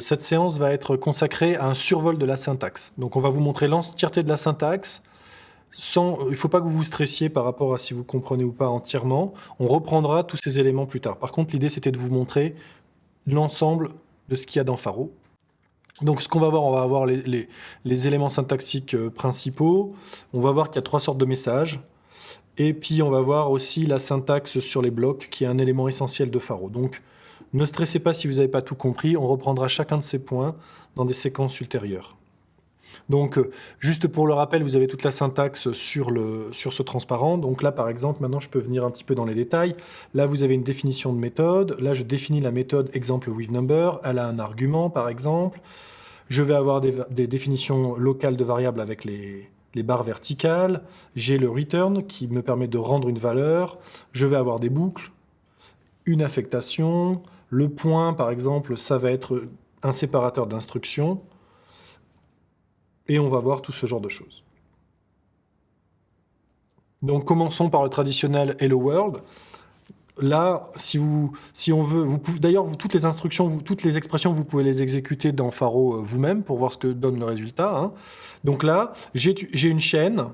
Cette séance va être consacrée à un survol de la syntaxe. Donc on va vous montrer l'entièreté de la syntaxe. Sans, il ne faut pas que vous vous stressiez par rapport à si vous comprenez ou pas entièrement. On reprendra tous ces éléments plus tard. Par contre, l'idée, c'était de vous montrer l'ensemble de ce qu'il y a dans Faro. Donc ce qu'on va voir, on va avoir les, les éléments syntaxiques euh, principaux. On va voir qu'il y a trois sortes de messages. Et puis on va voir aussi la syntaxe sur les blocs, qui est un élément essentiel de Faro. Donc ne stressez pas si vous n'avez pas tout compris, on reprendra chacun de ces points dans des séquences ultérieures. Donc, euh, juste pour le rappel, vous avez toute la syntaxe sur, ce transparent. Donc là, par exemple, maintenant, je peux venir un petit peu dans les détails. Là, vous avez une définition de méthode. Là, je définis la méthode exemple with number. Elle a un argument, par exemple. Je vais avoir des, définitions locales de variables avec les barres verticales. J'ai le return qui me permet de rendre une valeur. Je vais avoir des boucles, une affectation. Le point, par exemple, ça va être un séparateur d'instructions et on va voir tout ce genre de choses. Donc commençons par le traditionnel Hello World. Là, si, vous, si on veut, vous d'ailleurs, toutes les instructions, toutes les expressions, vous pouvez les exécuter dans Faro euh, vous-même pour voir ce que donne le résultat. Hein. Donc là, j'ai une chaîne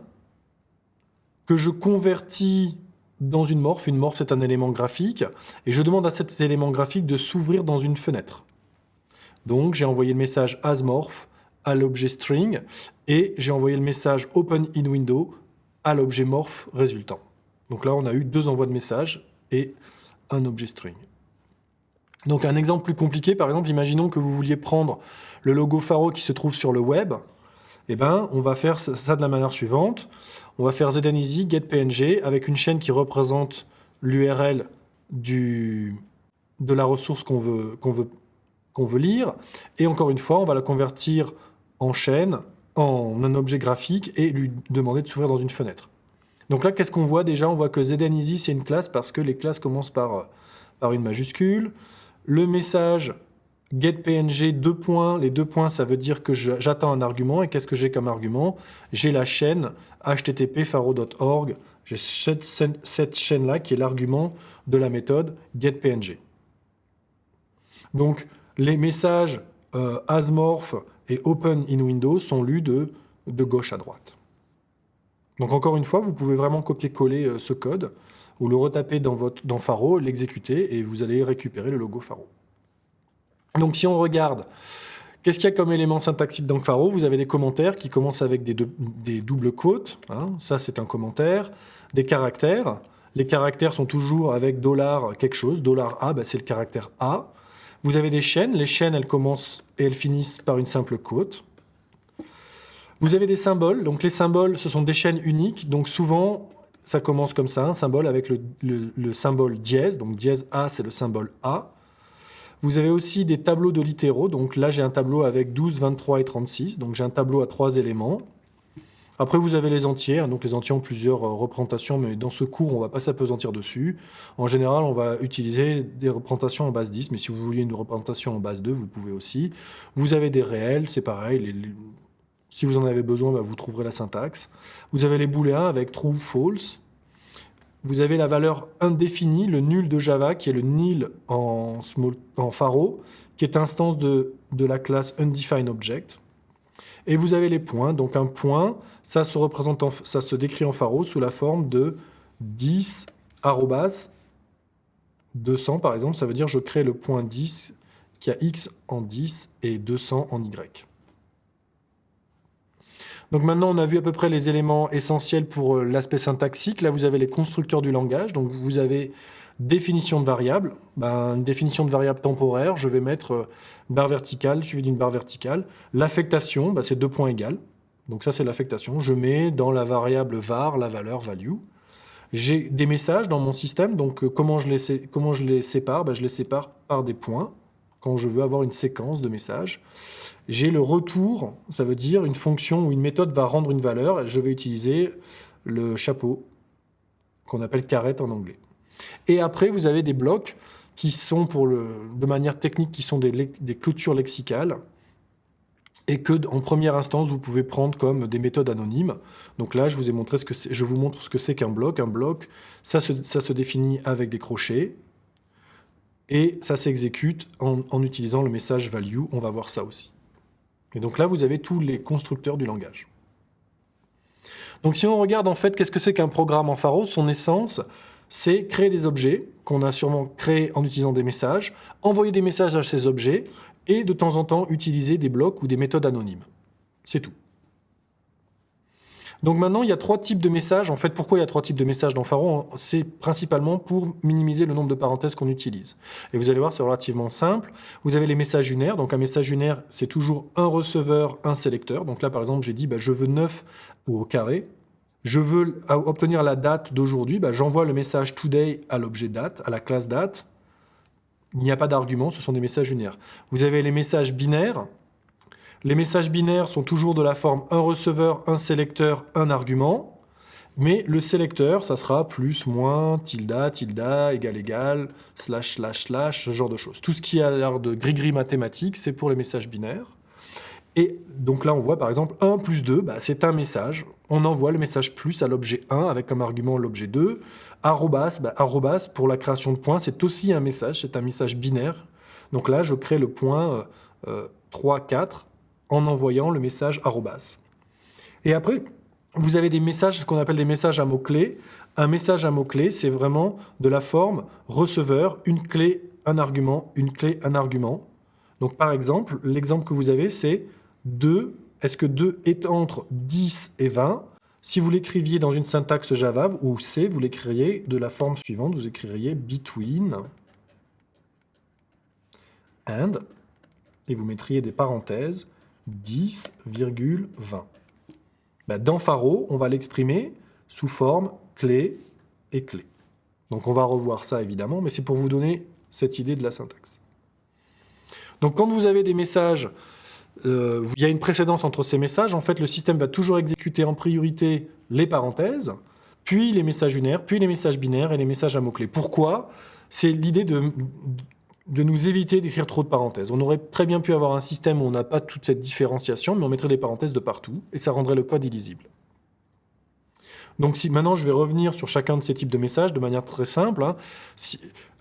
que je convertis dans une morph. Une morph, c'est un élément graphique. Et je demande à cet élément graphique de s'ouvrir dans une fenêtre. Donc, j'ai envoyé le message asMorph à l'objet string et j'ai envoyé le message open in window à l'objet morph résultant. Donc là, on a eu deux envois de messages et un objet string. Donc un exemple plus compliqué, par exemple, imaginons que vous vouliez prendre le logo Faro qui se trouve sur le web. Eh ben, on va faire ça de la manière suivante. On va faire ZNeasy getPNG avec une chaîne qui représente l'URL de la ressource qu'on veut, lire. Et encore une fois, on va la convertir en chaîne, en un objet graphique et lui demander de s'ouvrir dans une fenêtre. Donc là, qu'est-ce qu'on voit déjà? On voit que ZNeasy, c'est une classe parce que les classes commencent par une majuscule. Le message getPNG, deux points. Les deux points, ça veut dire que j'attends un argument. Et qu'est-ce que j'ai comme argument? J'ai la chaîne http faro.org. J'ai cette, chaîne-là qui est l'argument de la méthode getPNG. Donc, les messages euh, asmorph et open in Windows sont lus de, de gauche à droite. Donc encore une fois, vous pouvez vraiment copier-coller euh, ce code, ou le retaper dans, votre, dans Faro, l'exécuter, et vous allez récupérer le logo Faro. Donc si on regarde, qu'est-ce qu'il y a comme élément syntaxique dans Faro? Vous avez des commentaires qui commencent avec des, doubles quotes, hein. ça c'est un commentaire, des caractères, les caractères sont toujours avec dollar quelque chose, dollar $A, ben, c'est le caractère A, vous avez des chaînes. Les chaînes, elles commencent et elles finissent par une simple quote. Vous avez des symboles. Donc les symboles, ce sont des chaînes uniques. Donc souvent, ça commence comme ça, un symbole avec le, symbole dièse. Donc dièse A, c'est le symbole A. Vous avez aussi des tableaux de littéraux. Donc là, j'ai un tableau avec 12, 23 et 36. Donc j'ai un tableau à trois éléments. Après, vous avez les entiers. Donc les entiers ont plusieurs euh, représentations, mais dans ce cours, on ne va pas s'apesantir dessus. En général, on va utiliser des représentations en base 10, mais si vous vouliez une représentation en base 2, vous pouvez aussi. Vous avez des réels, c'est pareil. si vous en avez besoin, bah, vous trouverez la syntaxe. Vous avez les booléens avec true, false. Vous avez la valeur indéfinie, le nul de Java, qui est le nil en, en Faro, qui est instance de, la classe undefinedObject. Et vous avez les points. Donc un point, ça se, représente ça se décrit en pharo sous la forme de 10 arrobas 200 par exemple. Ça veut dire je crée le point 10 qui a x en 10 et 200 en y. Donc maintenant, on a vu à peu près les éléments essentiels pour euh, l'aspect syntaxique. Là, vous avez les constructeurs du langage. Donc vous avez Définition de variable, ben, une définition de variable temporaire, je vais mettre euh, barre verticale suivie d'une barre verticale. L'affectation, ben, c'est deux points égales. Donc ça, c'est l'affectation. Je mets dans la variable var la valeur value. J'ai des messages dans mon système, donc euh, comment, je les, comment je les sépare? Ben, Je les sépare par des points, quand je veux avoir une séquence de messages. J'ai le retour, ça veut dire une fonction ou une méthode va rendre une valeur, je vais utiliser le chapeau, qu'on appelle caret en anglais. Et après, vous avez des blocs qui sont, de manière technique, qui sont des, clôtures lexicales, et que, en première instance, vous pouvez prendre comme des méthodes anonymes. Donc là, je vous ai montré ce que je vous montre ce que c'est qu'un bloc. Un bloc, ça se définit avec des crochets, et ça s'exécute en, utilisant le message value. On va voir ça aussi. Et donc là, vous avez tous les constructeurs du langage. Donc si on regarde en fait, qu'est-ce que c'est qu'un programme en Pharo Son essence, c'est créer des objets qu'on a sûrement créés en utilisant des messages, envoyer des messages à ces objets, et de temps en temps utiliser des blocs ou des méthodes anonymes. C'est tout. Donc maintenant, il y a trois types de messages. En fait, pourquoi il y a trois types de messages dans Pharo C'est principalement pour minimiser le nombre de parenthèses qu'on utilise. Et vous allez voir, c'est relativement simple. Vous avez les messages unaires. Donc un message unaire, c'est toujours un receveur, un sélecteur. Donc là, par exemple, j'ai dit, bah, je veux 9 ou au carré. Je veux obtenir la date d'aujourd'hui. Bah, J'envoie le message today à l'objet date, à la classe date. Il n'y a pas d'argument, ce sont des messages unaires. Vous avez les messages binaires. Les messages binaires sont toujours de la forme un receveur, un sélecteur, un argument. Mais le sélecteur, ça sera plus, moins, tilda, tilda, égal, égal, slash, slash, slash, ce genre de choses. Tout ce qui a l'air de gris-gris mathématique, c'est pour les messages binaires. Et donc là, on voit par exemple 1 plus 2, bah, c'est un message. On envoie le message plus à l'objet 1 avec comme argument l'objet 2. Arrobas, bah, arrobas, pour la création de points, c'est aussi un message, c'est un message binaire. Donc là, je crée le point 3, euh, 4 en envoyant le message arrobas. Et après, vous avez des messages, ce qu'on appelle des messages à mots-clés. Un message à mots-clés, c'est vraiment de la forme receveur, une clé, un argument, une clé, un argument. Donc par exemple, l'exemple que vous avez, c'est 2, est-ce que 2 est entre 10 et 20 Si vous l'écriviez dans une syntaxe Java ou C, vous l'écririez de la forme suivante, vous écririez between and, et vous mettriez des parenthèses, 10,20. Ben, dans Pharo, on va l'exprimer sous forme clé et clé. Donc on va revoir ça évidemment, mais c'est pour vous donner cette idée de la syntaxe. Donc quand vous avez des messages, euh, il y a une précédence entre ces messages, en fait le système va toujours exécuter en priorité les parenthèses, puis les messages unaires, puis les messages binaires et les messages à mots-clés. Pourquoi? C'est l'idée de, de nous éviter d'écrire trop de parenthèses. On aurait très bien pu avoir un système où on n'a pas toute cette différenciation, mais on mettrait des parenthèses de partout, et ça rendrait le code illisible. Donc maintenant, je vais revenir sur chacun de ces types de messages de manière très simple. Hein.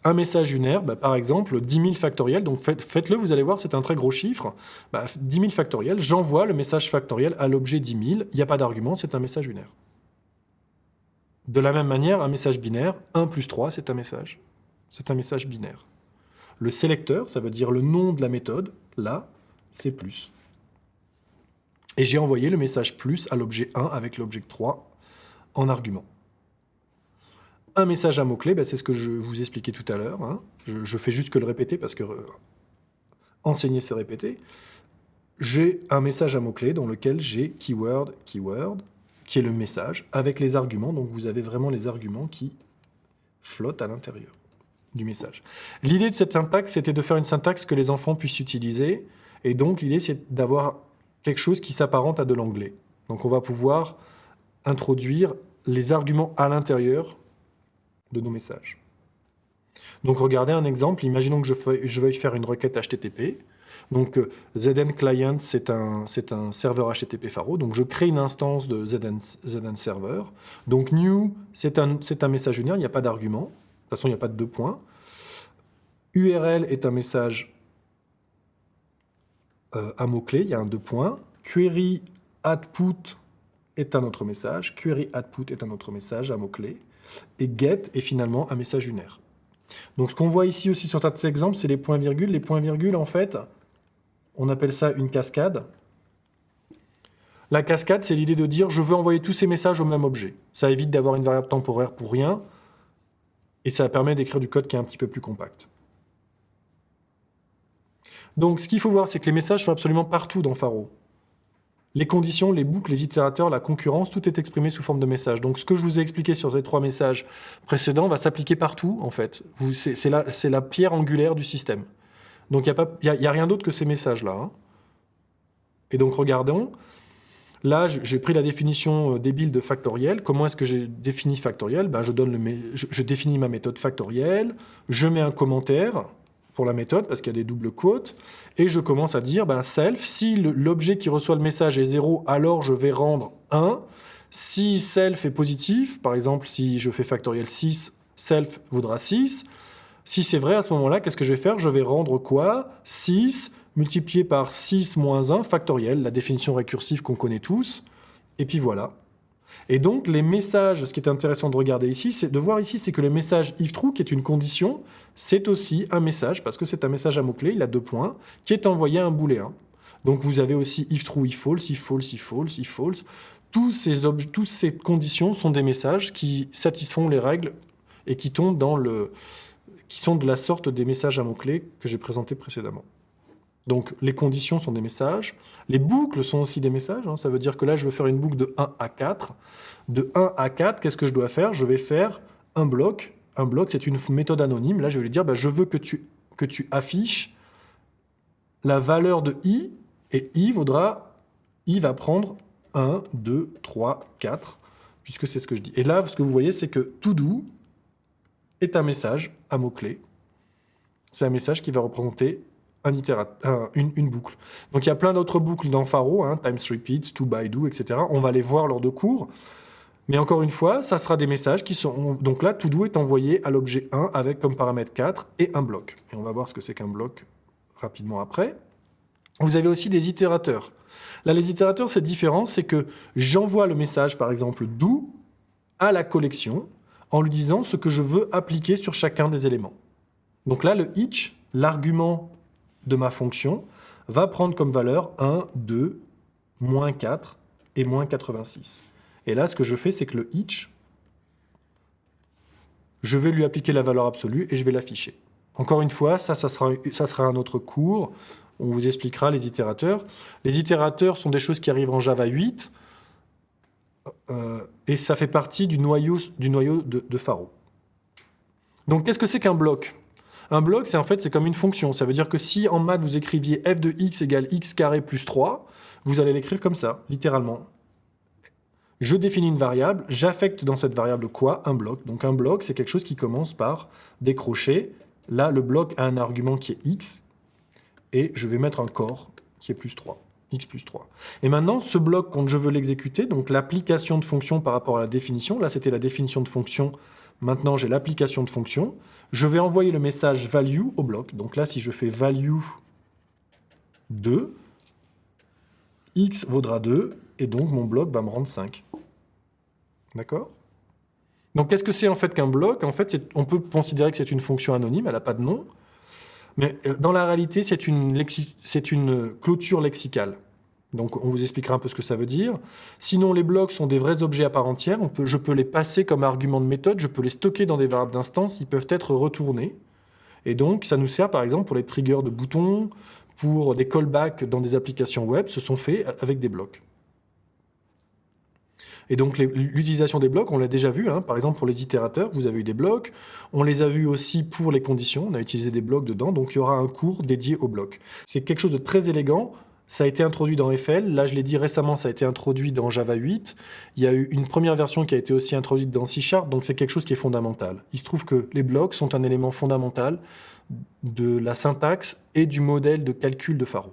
Un message unaire, bah, par exemple, 10 000 factoriels, donc faites-le, vous allez voir, c'est un très gros chiffre. Bah, 10 000 factoriels, j'envoie le message factoriel à l'objet 10 000, il n'y a pas d'argument, c'est un message unaire. De la même manière, un message binaire, 1 plus 3, c'est un message. C'est un message binaire. Le sélecteur, ça veut dire le nom de la méthode. Là, c'est plus. Et j'ai envoyé le message plus à l'objet 1 avec l'objet 3 en argument. Un message à mots-clés, ben, c'est ce que je vous expliquais tout à l'heure. Hein. Je, fais juste que le répéter parce que euh, enseigner, c'est répéter. J'ai un message à mots-clés dans lequel j'ai keyword, keyword, qui est le message, avec les arguments. Donc vous avez vraiment les arguments qui flottent à l'intérieur du message. L'idée de cette syntaxe, c'était de faire une syntaxe que les enfants puissent utiliser, et donc l'idée, c'est d'avoir quelque chose qui s'apparente à de l'anglais. Donc on va pouvoir introduire les arguments à l'intérieur de nos messages. Donc regardez un exemple, imaginons que je, veuille faire une requête HTTP. Donc euh, ZN Client, c'est un, serveur HTTP Faro. Donc je crée une instance de ZN, Server. Donc new, c'est un, un message unaire, il n'y a pas d'argument. De toute façon, il n'y a pas de deux points. URL est un message euh, à mot-clé, il y a un deux points. Query output est un autre message. Query output est un autre message à mot-clé. Et get est finalement un message unaire. Donc ce qu'on voit ici aussi sur cet exemple, c'est les points-virgules. Les points-virgules, en fait, on appelle ça une cascade. La cascade, c'est l'idée de dire je veux envoyer tous ces messages au même objet. Ça évite d'avoir une variable temporaire pour rien. Et ça permet d'écrire du code qui est un petit peu plus compact. Donc ce qu'il faut voir, c'est que les messages sont absolument partout dans Pharo. Les conditions, les boucles, les itérateurs, la concurrence, tout est exprimé sous forme de messages. Donc ce que je vous ai expliqué sur ces trois messages précédents va s'appliquer partout, en fait. C'est la, pierre angulaire du système. Donc il n'y a, a, rien d'autre que ces messages-là. Hein. Et donc regardons, Là, j'ai pris la définition euh, débile de factoriel. Comment est-ce que j'ai défini factoriel? Ben, je, donne le, je, définis ma méthode factorielle, je mets un commentaire pour la méthode, parce qu'il y a des doubles quotes, et je commence à dire ben, self, si l'objet qui reçoit le message est 0, alors je vais rendre 1. Si self est positif, par exemple, si je fais factoriel 6, self vaudra 6. Si c'est vrai, à ce moment-là, qu'est-ce que je vais faire? Je vais rendre quoi? 6 multiplié par 6 moins 1 factoriel, la définition récursive qu'on connaît tous. Et puis voilà. Et donc, les messages, ce qui est intéressant de regarder ici, c'est de voir ici, c'est que le message if true, qui est une condition, c'est aussi un message, parce que c'est un message à mots-clés, il a deux points, qui est envoyé à un booléen. Donc vous avez aussi if true, if false, if false, if false, if false. Tous ces, toutes ces conditions sont des messages qui satisfont les règles et qui tombent dans le, qui sont de la sorte des messages à mots-clés que j'ai présentés précédemment. Donc les conditions sont des messages, les boucles sont aussi des messages, hein. ça veut dire que là je veux faire une boucle de 1 à 4. De 1 à 4, qu'est-ce que je dois faire? Je vais faire un bloc, un bloc c'est une méthode anonyme, là je vais lui dire bah, je veux que tu, que tu affiches la valeur de i, et i vaudra, i va prendre 1, 2, 3, 4, puisque c'est ce que je dis. Et là, ce que vous voyez, c'est que to do est un message à mots-clés. C'est un message qui va représenter un une, boucle. Donc il y a plein d'autres boucles dans Faro, hein, times repeats, to by do, etc. On va les voir lors de cours. Mais encore une fois, ça sera des messages qui sont... Donc là, to do est envoyé à l'objet 1 avec comme paramètre 4 et un bloc. Et on va voir ce que c'est qu'un bloc rapidement après. Vous avez aussi des itérateurs. Là, les itérateurs, c'est différent, c'est que j'envoie le message, par exemple, do à la collection, en lui disant ce que je veux appliquer sur chacun des éléments. Donc là, le each, l'argument de ma fonction, va prendre comme valeur 1, 2, moins 4 et moins 86. Et là, ce que je fais, c'est que le each, je vais lui appliquer la valeur absolue et je vais l'afficher. Encore une fois, ça, sera un autre cours. On vous expliquera les itérateurs. Les itérateurs sont des choses qui arrivent en Java 8. Euh, et ça fait partie du noyau, de, de. Donc qu'est-ce que c'est qu'un bloc? Un bloc, c'est en fait c'est comme une fonction. Ça veut dire que si en maths vous écriviez f de x égale x carré plus 3, vous allez l'écrire comme ça, littéralement. Je définis une variable, j'affecte dans cette variable quoi? Un bloc. Donc un bloc, c'est quelque chose qui commence par décrocher. Là, le bloc a un argument qui est x, et je vais mettre un corps qui est plus 3 x plus 3. Et maintenant, ce bloc, quand je veux l'exécuter, donc l'application de fonction par rapport à la définition, là c'était la définition de fonction, maintenant j'ai l'application de fonction, je vais envoyer le message value au bloc. Donc là, si je fais value 2, x vaudra 2, et donc mon bloc va me rendre 5. D'accord? Donc qu'est-ce que c'est en fait qu'un bloc? En fait, on peut considérer que c'est une fonction anonyme, elle n'a pas de nom, mais euh, dans la réalité, c'est une, clôture lexicale. Donc on vous expliquera un peu ce que ça veut dire. Sinon, les blocs sont des vrais objets à part entière. Je peux les passer comme argument de méthode, je peux les stocker dans des variables d'instance, ils peuvent être retournés. Et donc, ça nous sert par exemple pour les triggers de boutons, pour des callbacks dans des applications web, ce sont faits avec des blocs. Et donc l'utilisation des blocs, on l'a déjà vu, hein. par exemple pour les itérateurs, vous avez eu des blocs, on les a vus aussi pour les conditions, on a utilisé des blocs dedans, donc il y aura un cours dédié aux blocs. C'est quelque chose de très élégant, ça a été introduit dans FL, là je l'ai dit récemment, ça a été introduit dans Java 8, il y a eu une première version qui a été aussi introduite dans C Sharp, donc c'est quelque chose qui est fondamental. Il se trouve que les blocs sont un élément fondamental de la syntaxe et du modèle de calcul de Faro.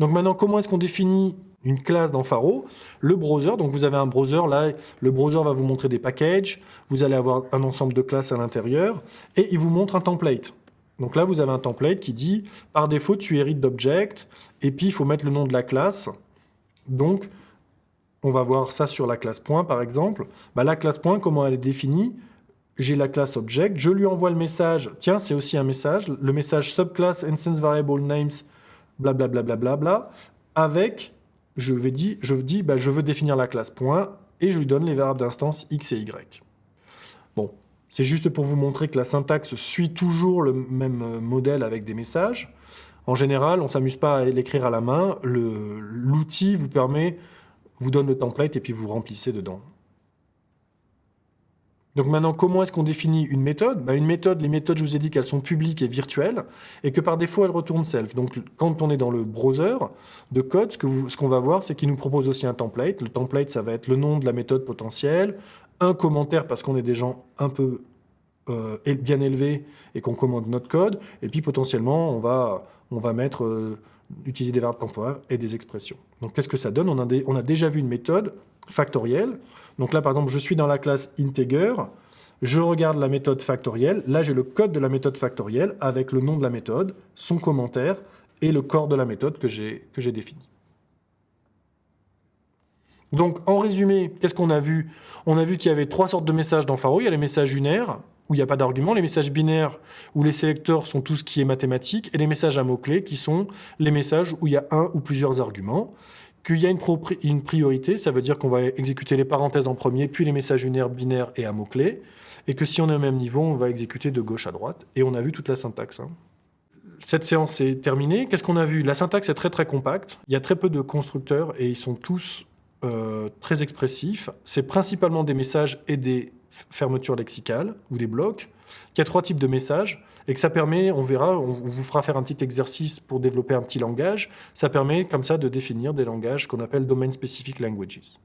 Donc maintenant, comment est-ce qu'on définit une classe dans Faro, le browser, donc vous avez un browser, là, le browser va vous montrer des packages, vous allez avoir un ensemble de classes à l'intérieur, et il vous montre un template. Donc là, vous avez un template qui dit, par défaut, tu hérites d'object, et puis il faut mettre le nom de la classe. Donc, on va voir ça sur la classe point, par exemple. Bah, la classe point, comment elle est définie? J'ai la classe object, je lui envoie le message, tiens, c'est aussi un message, le message subclass instance variable names, blablabla, bla, bla, bla, avec je, vais bah, je veux définir la classe point, et je lui donne les variables d'instance x et y. Bon, c'est juste pour vous montrer que la syntaxe suit toujours le même euh, modèle avec des messages. En général, on ne s'amuse pas à l'écrire à la main, l'outil vous permet, vous donne le template et puis vous remplissez dedans. Donc maintenant, comment est-ce qu'on définit une méthode? Bah, Une méthode, les méthodes, je vous ai dit qu'elles sont publiques et virtuelles, et que par défaut, elles retournent self. Donc quand on est dans le browser de code, ce qu'on va voir, c'est qu'il nous propose aussi un template. Le template, ça va être le nom de la méthode potentielle, un commentaire parce qu'on est des gens un peu euh, bien élevés et qu'on commande notre code, et puis potentiellement, on va, on va mettre... Euh, utiliser des verbes temporaires et des expressions. Donc qu'est-ce que ça donne? On a déjà vu une méthode factorielle, donc là, par exemple, je suis dans la classe integer. je regarde la méthode factorielle. Là, j'ai le code de la méthode factorielle avec le nom de la méthode, son commentaire et le corps de la méthode que j'ai défini. Donc, en résumé, qu'est-ce qu'on a vu? On a vu qu'il y avait trois sortes de messages dans Faro. Il y a les messages unaires, où il n'y a pas d'argument, les messages binaires, où les sélecteurs sont tout ce qui est mathématique, et les messages à mots-clés, qui sont les messages où il y a un ou plusieurs arguments. Qu'il y a une, priorité, ça veut dire qu'on va exécuter les parenthèses en premier, puis les messages unaires, binaires et à mots-clés, et que si on est au même niveau, on va exécuter de gauche à droite. Et on a vu toute la syntaxe. Hein. Cette séance est terminée. Qu'est-ce qu'on a vu? La syntaxe est très très compacte. Il y a très peu de constructeurs, et ils sont tous euh, très expressifs. C'est principalement des messages et des fermetures lexicales ou des blocs, Il y a trois types de messages et que ça permet, on verra, on vous fera faire un petit exercice pour développer un petit langage, ça permet comme ça de définir des langages qu'on appelle Domain Specific Languages.